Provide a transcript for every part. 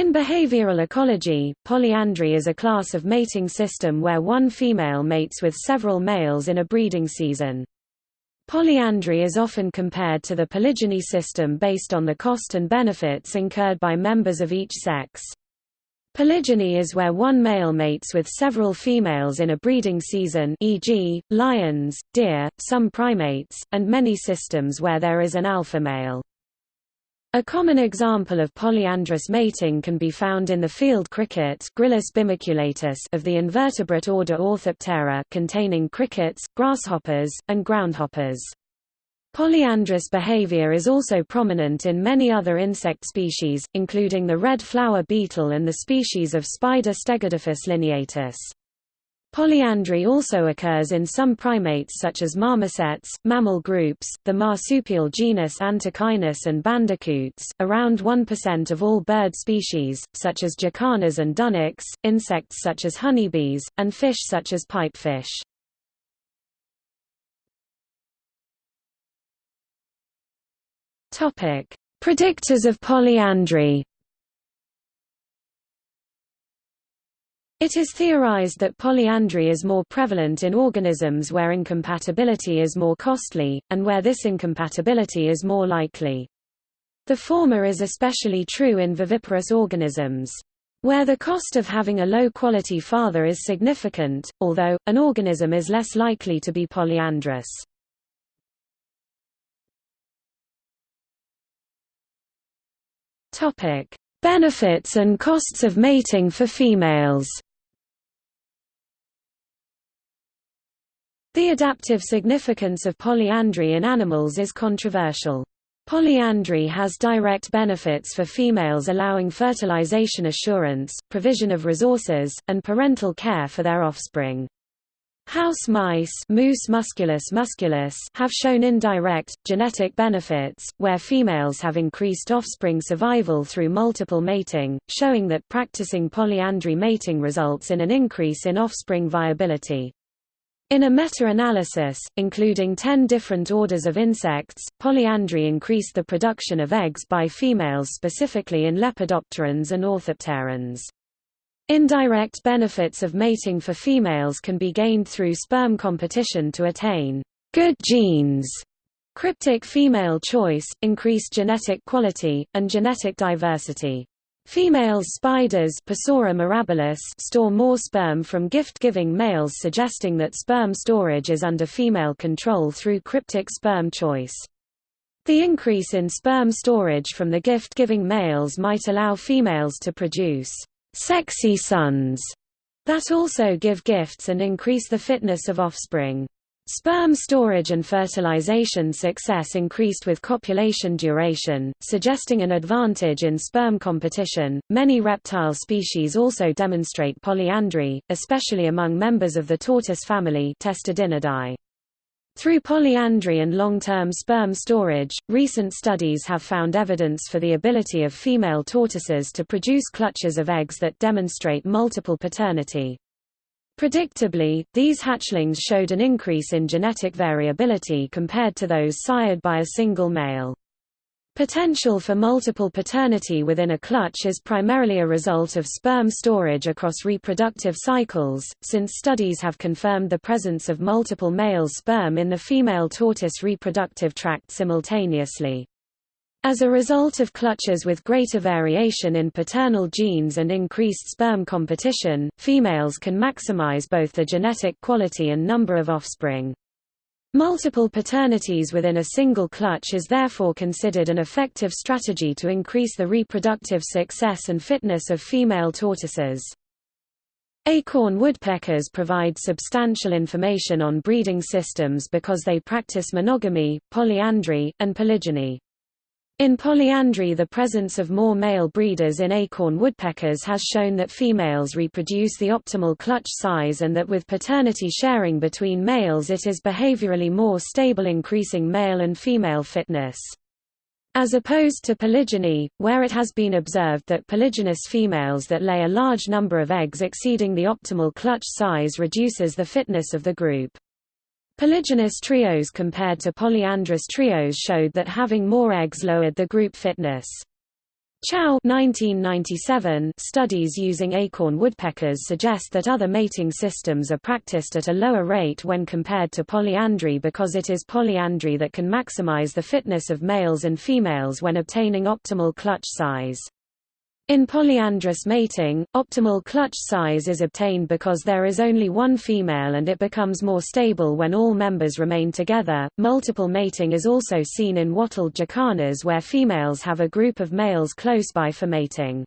In behavioral ecology, polyandry is a class of mating system where one female mates with several males in a breeding season. Polyandry is often compared to the polygyny system based on the cost and benefits incurred by members of each sex. Polygyny is where one male mates with several females in a breeding season e.g., lions, deer, some primates, and many systems where there is an alpha male. A common example of polyandrous mating can be found in the field cricket Gryllus bimaculatus of the invertebrate order Orthoptera containing crickets, grasshoppers, and groundhoppers. Polyandrous behavior is also prominent in many other insect species, including the red flower beetle and the species of spider Stegodyphus lineatus. Polyandry also occurs in some primates such as marmosets, mammal groups, the marsupial genus Antechinus and bandicoots, around 1% of all bird species, such as jacanas and dunnocks, insects such as honeybees, and fish such as pipefish. Predictors of polyandry It is theorized that polyandry is more prevalent in organisms where incompatibility is more costly, and where this incompatibility is more likely. The former is especially true in viviparous organisms. Where the cost of having a low-quality father is significant, although, an organism is less likely to be polyandrous. Benefits and costs of mating for females The adaptive significance of polyandry in animals is controversial. Polyandry has direct benefits for females allowing fertilization assurance, provision of resources, and parental care for their offspring. House mice Mus musculus musculus have shown indirect, genetic benefits, where females have increased offspring survival through multiple mating, showing that practicing polyandry mating results in an increase in offspring viability. In a meta-analysis, including 10 different orders of insects, polyandry increased the production of eggs by females specifically in lepidopterans and orthopterans. Indirect benefits of mating for females can be gained through sperm competition to attain good genes, cryptic female choice, increased genetic quality, and genetic diversity. Female spiders mirabilis store more sperm from gift-giving males suggesting that sperm storage is under female control through cryptic sperm choice. The increase in sperm storage from the gift-giving males might allow females to produce sexy sons that also give gifts and increase the fitness of offspring. Sperm storage and fertilization success increased with copulation duration, suggesting an advantage in sperm competition. Many reptile species also demonstrate polyandry, especially among members of the tortoise family Testudinidae. Through polyandry and long-term sperm storage, recent studies have found evidence for the ability of female tortoises to produce clutches of eggs that demonstrate multiple paternity. Predictably, these hatchlings showed an increase in genetic variability compared to those sired by a single male. Potential for multiple paternity within a clutch is primarily a result of sperm storage across reproductive cycles, since studies have confirmed the presence of multiple male sperm in the female tortoise reproductive tract simultaneously. As a result of clutches with greater variation in paternal genes and increased sperm competition, females can maximize both the genetic quality and number of offspring. Multiple paternities within a single clutch is therefore considered an effective strategy to increase the reproductive success and fitness of female tortoises. Acorn woodpeckers provide substantial information on breeding systems because they practice monogamy, polyandry, and polygyny. In polyandry the presence of more male breeders in acorn woodpeckers has shown that females reproduce the optimal clutch size and that with paternity sharing between males it is behaviorally more stable increasing male and female fitness. As opposed to polygyny, where it has been observed that polygynous females that lay a large number of eggs exceeding the optimal clutch size reduces the fitness of the group. Polygynous trios compared to polyandrous trios showed that having more eggs lowered the group fitness. Chow 1997 studies using acorn woodpeckers suggest that other mating systems are practiced at a lower rate when compared to polyandry because it is polyandry that can maximize the fitness of males and females when obtaining optimal clutch size. In polyandrous mating, optimal clutch size is obtained because there is only one female and it becomes more stable when all members remain together. Multiple mating is also seen in wattled jacanas where females have a group of males close by for mating.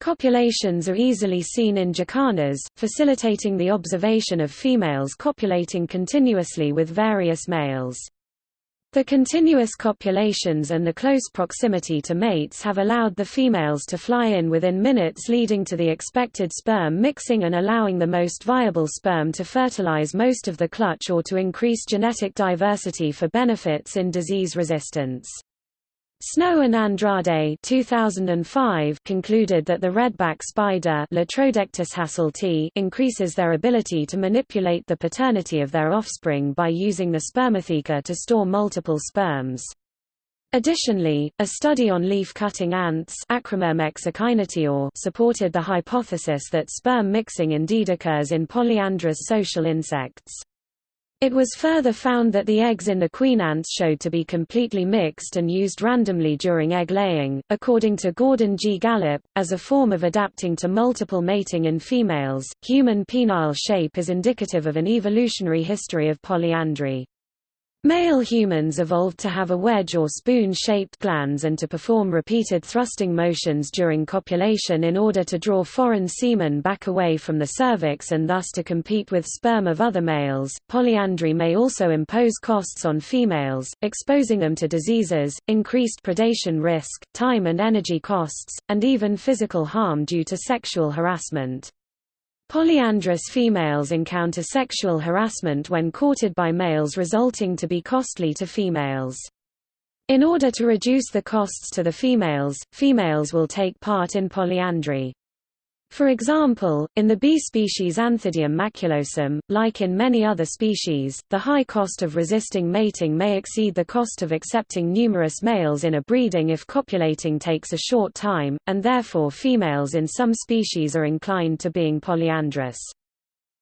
Copulations are easily seen in jacanas, facilitating the observation of females copulating continuously with various males. The continuous copulations and the close proximity to mates have allowed the females to fly in within minutes leading to the expected sperm mixing and allowing the most viable sperm to fertilize most of the clutch or to increase genetic diversity for benefits in disease resistance. Snow and Andrade 2005 concluded that the redback spider increases their ability to manipulate the paternity of their offspring by using the spermatheca to store multiple sperms. Additionally, a study on leaf-cutting ants supported the hypothesis that sperm mixing indeed occurs in polyandrous social insects. It was further found that the eggs in the queen ants showed to be completely mixed and used randomly during egg laying, according to Gordon G. Gallup, as a form of adapting to multiple mating in females. Human penile shape is indicative of an evolutionary history of polyandry. Male humans evolved to have a wedge or spoon-shaped glans and to perform repeated thrusting motions during copulation in order to draw foreign semen back away from the cervix and thus to compete with sperm of other males. Polyandry may also impose costs on females, exposing them to diseases, increased predation risk, time and energy costs, and even physical harm due to sexual harassment. Polyandrous females encounter sexual harassment when courted by males resulting to be costly to females. In order to reduce the costs to the females, females will take part in polyandry. For example, in the bee species Anthidium maculosum, like in many other species, the high cost of resisting mating may exceed the cost of accepting numerous males in a breeding if copulating takes a short time, and therefore females in some species are inclined to being polyandrous.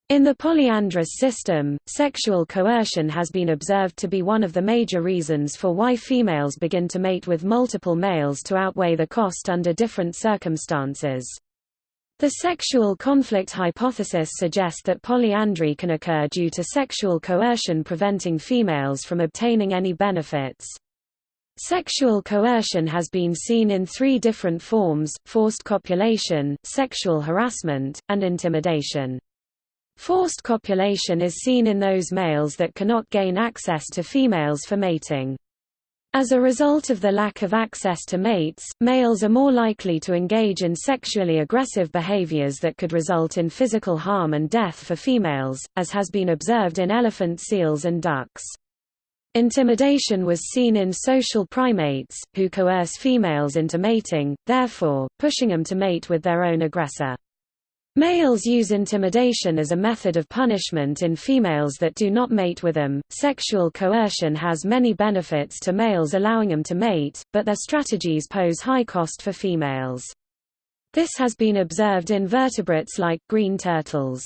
In the polyandrous system, sexual coercion has been observed to be one of the major reasons for why females begin to mate with multiple males to outweigh the cost under different circumstances. The sexual conflict hypothesis suggests that polyandry can occur due to sexual coercion preventing females from obtaining any benefits. Sexual coercion has been seen in three different forms, forced copulation, sexual harassment, and intimidation. Forced copulation is seen in those males that cannot gain access to females for mating. As a result of the lack of access to mates, males are more likely to engage in sexually aggressive behaviors that could result in physical harm and death for females, as has been observed in elephant seals and ducks. Intimidation was seen in social primates, who coerce females into mating, therefore, pushing them to mate with their own aggressor. Males use intimidation as a method of punishment in females that do not mate with them. Sexual coercion has many benefits to males allowing them to mate, but their strategies pose high cost for females. This has been observed in vertebrates like green turtles.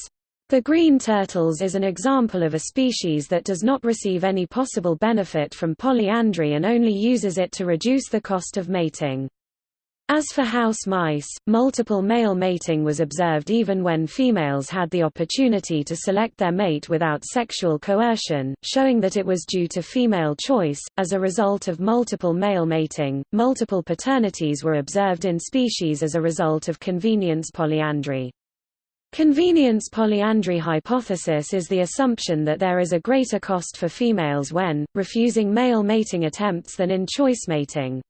The green turtles is an example of a species that does not receive any possible benefit from polyandry and only uses it to reduce the cost of mating. As for house mice, multiple male mating was observed even when females had the opportunity to select their mate without sexual coercion, showing that it was due to female choice. As a result of multiple male mating, multiple paternities were observed in species as a result of convenience polyandry. Convenience polyandry hypothesis is the assumption that there is a greater cost for females when, refusing male mating attempts than in choice mating.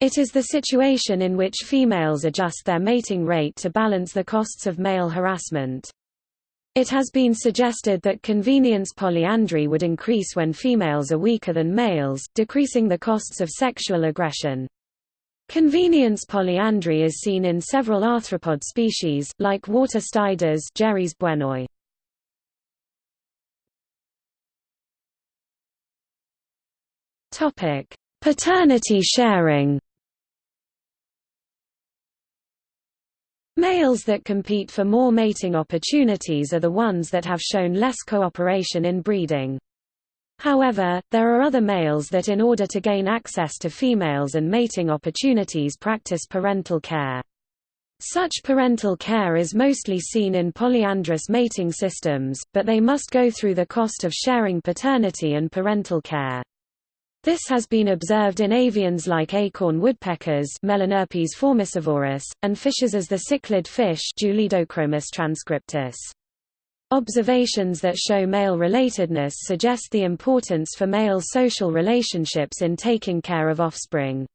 It is the situation in which females adjust their mating rate to balance the costs of male harassment. It has been suggested that convenience polyandry would increase when females are weaker than males, decreasing the costs of sexual aggression. Convenience polyandry is seen in several arthropod species, like water striders Gerris buenoi. Paternity sharing Males that compete for more mating opportunities are the ones that have shown less cooperation in breeding. However, there are other males that in order to gain access to females and mating opportunities practice parental care. Such parental care is mostly seen in polyandrous mating systems, but they must go through the cost of sharing paternity and parental care. This has been observed in avians like acorn woodpeckers Melanerpes formicivorus, and fishes as the cichlid fish Julidochromis transcriptus. Observations that show male relatedness suggest the importance for male social relationships in taking care of offspring.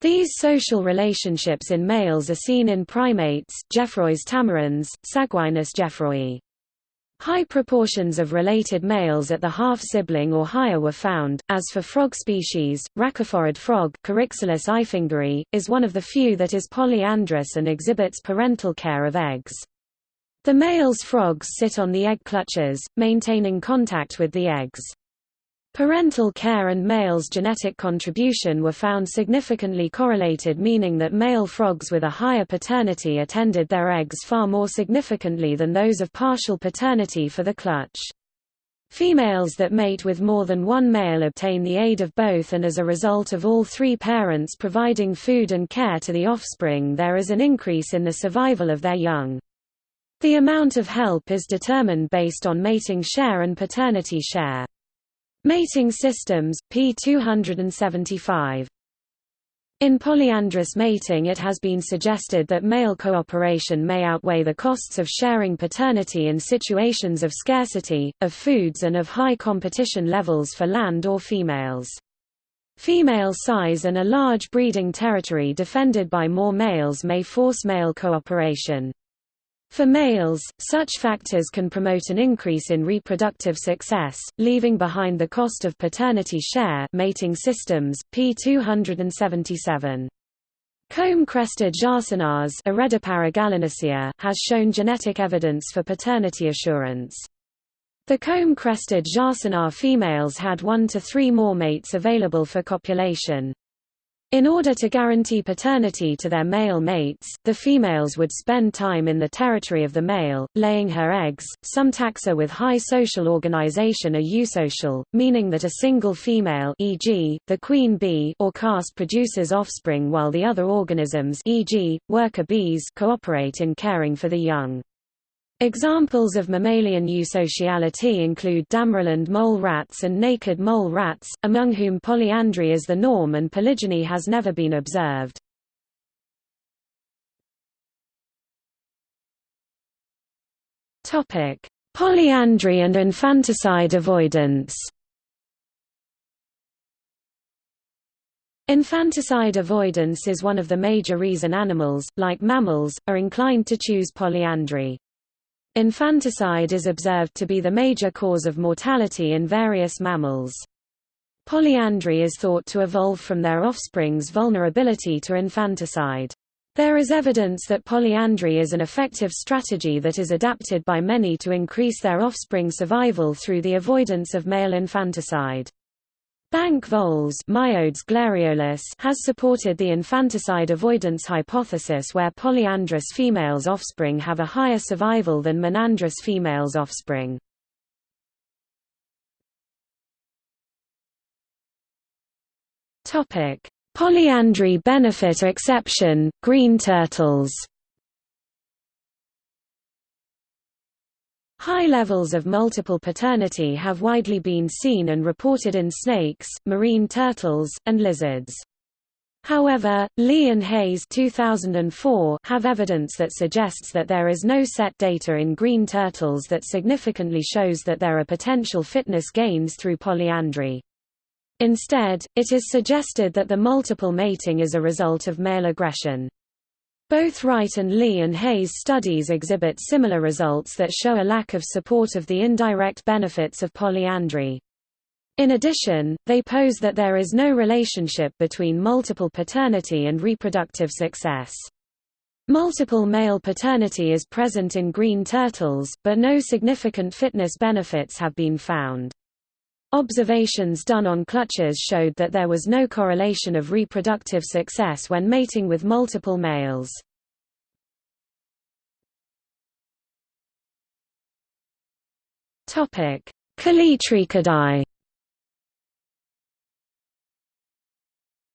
These social relationships in males are seen in primates Geoffroy's tamarins, Saguinus geoffroyi. High proportions of related males at the half-sibling or higher were found. As for frog species, rhacophorid frog is one of the few that is polyandrous and exhibits parental care of eggs. The male's frogs sit on the egg clutches, maintaining contact with the eggs. Parental care and male's genetic contribution were found significantly correlated meaning that male frogs with a higher paternity attended their eggs far more significantly than those of partial paternity for the clutch. Females that mate with more than one male obtain the aid of both and as a result of all three parents providing food and care to the offspring there is an increase in the survival of their young. The amount of help is determined based on mating share and paternity share. Mating systems, p. 275. In polyandrous mating it has been suggested that male cooperation may outweigh the costs of sharing paternity in situations of scarcity, of foods and of high competition levels for land or females. Female size and a large breeding territory defended by more males may force male cooperation. For males, such factors can promote an increase in reproductive success, leaving behind the cost of paternity share mating systems, p. 277. Comb-crested jacanas has shown genetic evidence for paternity assurance. The comb-crested jacana females had one to three more mates available for copulation. In order to guarantee paternity to their male mates, the females would spend time in the territory of the male, laying her eggs. Some taxa with high social organization are eusocial, meaning that a single female e.g., the queen bee or caste produces offspring while the other organisms e.g., worker bees cooperate in caring for the young. Examples of mammalian eusociality include Damaraland mole rats and naked mole rats, among whom polyandry is the norm and polygyny has never been observed. Polyandry and infanticide avoidance Infanticide avoidance is one of the major reason animals, like mammals, are inclined to choose polyandry. Infanticide is observed to be the major cause of mortality in various mammals. Polyandry is thought to evolve from their offspring's vulnerability to infanticide. There is evidence that polyandry is an effective strategy that is adapted by many to increase their offspring survival through the avoidance of male infanticide. Bank voles has supported the infanticide avoidance hypothesis where polyandrous females' offspring have a higher survival than monandrous females' offspring. Polyandry benefit exception, green turtles High levels of multiple paternity have widely been seen and reported in snakes, marine turtles, and lizards. However, Lee and Hays 2004 have evidence that suggests that there is no set data in green turtles that significantly shows that there are potential fitness gains through polyandry. Instead, it is suggested that the multiple mating is a result of male aggression. Both Wright and Lee and Hays studies exhibit similar results that show a lack of support of the indirect benefits of polyandry. In addition, they pose that there is no relationship between multiple paternity and reproductive success. Multiple male paternity is present in green turtles, but no significant fitness benefits have been found. Observations done on clutches showed that there was no correlation of reproductive success when mating with multiple males. Topic: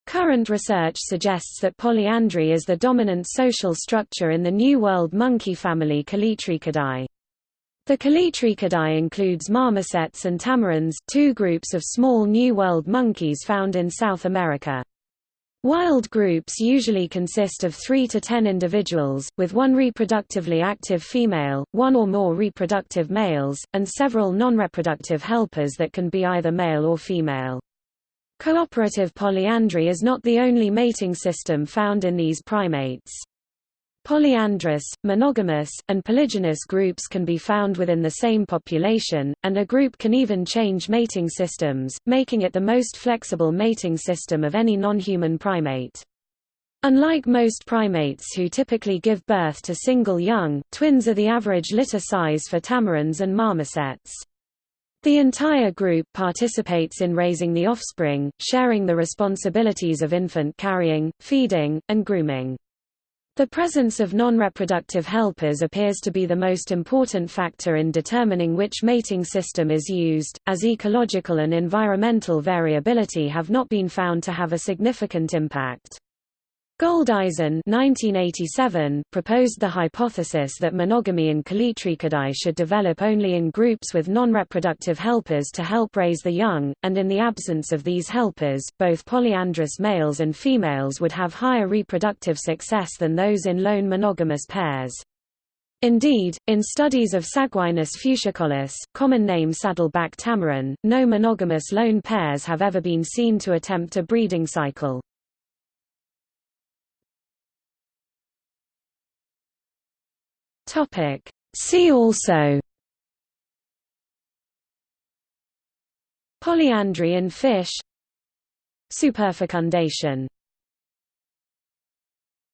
Current research suggests that polyandry is the dominant social structure in the New World monkey family Callitrichidae. The Callitrichidae includes marmosets and tamarins, two groups of small New World monkeys found in South America. Wild groups usually consist of 3 to 10 individuals, with one reproductively active female, one or more reproductive males, and several non-reproductive helpers that can be either male or female. Cooperative polyandry is not the only mating system found in these primates. Polyandrous, monogamous, and polygynous groups can be found within the same population, and a group can even change mating systems, making it the most flexible mating system of any non-human primate. Unlike most primates who typically give birth to single young, twins are the average litter size for tamarins and marmosets. The entire group participates in raising the offspring, sharing the responsibilities of infant carrying, feeding, and grooming. The presence of non-reproductive helpers appears to be the most important factor in determining which mating system is used, as ecological and environmental variability have not been found to have a significant impact. Goldizen 1987 proposed the hypothesis that monogamy in Callitrichidae should develop only in groups with non-reproductive helpers to help raise the young, and in the absence of these helpers, both polyandrous males and females would have higher reproductive success than those in lone monogamous pairs. Indeed, in studies of Saguinus fuscicollis, common name saddleback tamarin, no monogamous lone pairs have ever been seen to attempt a breeding cycle. Topic. See also Polyandry in fish Superfecundation